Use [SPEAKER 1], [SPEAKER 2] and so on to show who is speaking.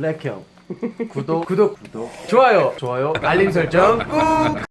[SPEAKER 1] 블랙형. 구독. 구독. 구독. 좋아요. 좋아요. 알림 설정 꾹.